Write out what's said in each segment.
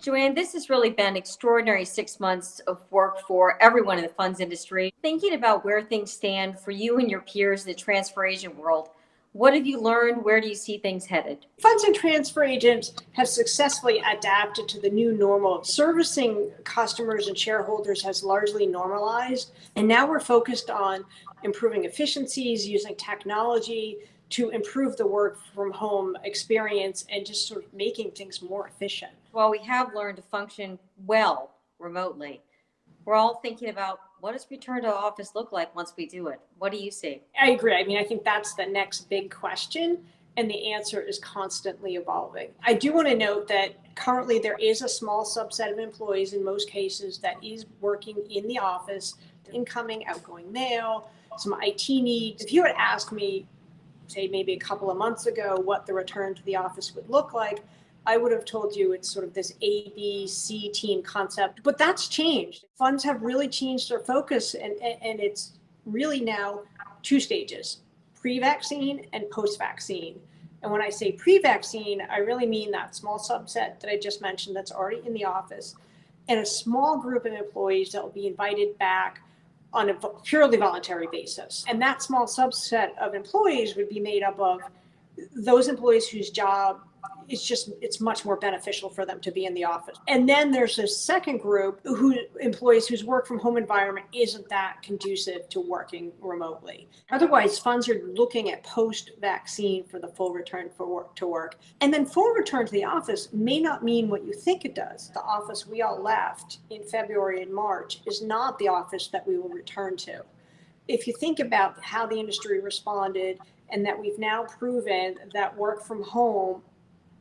Joanne, this has really been extraordinary six months of work for everyone in the funds industry. Thinking about where things stand for you and your peers in the transfer agent world, what have you learned? Where do you see things headed? Funds and transfer agents have successfully adapted to the new normal. Servicing customers and shareholders has largely normalized. And now we're focused on improving efficiencies, using technology to improve the work from home experience and just sort of making things more efficient. Well, we have learned to function well remotely. We're all thinking about what does return to office look like once we do it? What do you see? I agree. I mean, I think that's the next big question. And the answer is constantly evolving. I do want to note that currently there is a small subset of employees in most cases that is working in the office, incoming, outgoing mail, some IT needs. If you had asked me, say maybe a couple of months ago, what the return to the office would look like, I would have told you it's sort of this A, B, C team concept, but that's changed. Funds have really changed their focus and, and it's really now two stages, pre-vaccine and post-vaccine. And when I say pre-vaccine, I really mean that small subset that I just mentioned that's already in the office and a small group of employees that will be invited back on a purely voluntary basis. And that small subset of employees would be made up of those employees whose job it's just it's much more beneficial for them to be in the office. And then there's this second group who employees whose work from home environment isn't that conducive to working remotely. Otherwise, funds are looking at post-vaccine for the full return for work to work. And then full return to the office may not mean what you think it does. The office we all left in February and March is not the office that we will return to. If you think about how the industry responded and that we've now proven that work from home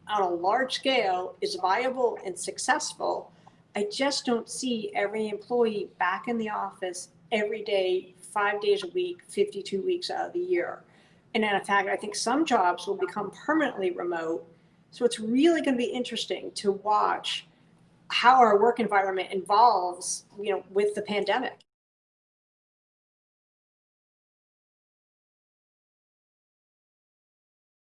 on a large scale is viable and successful, I just don't see every employee back in the office every day, five days a week, 52 weeks out of the year. And in fact, I think some jobs will become permanently remote. So it's really going to be interesting to watch how our work environment evolves, you know, with the pandemic.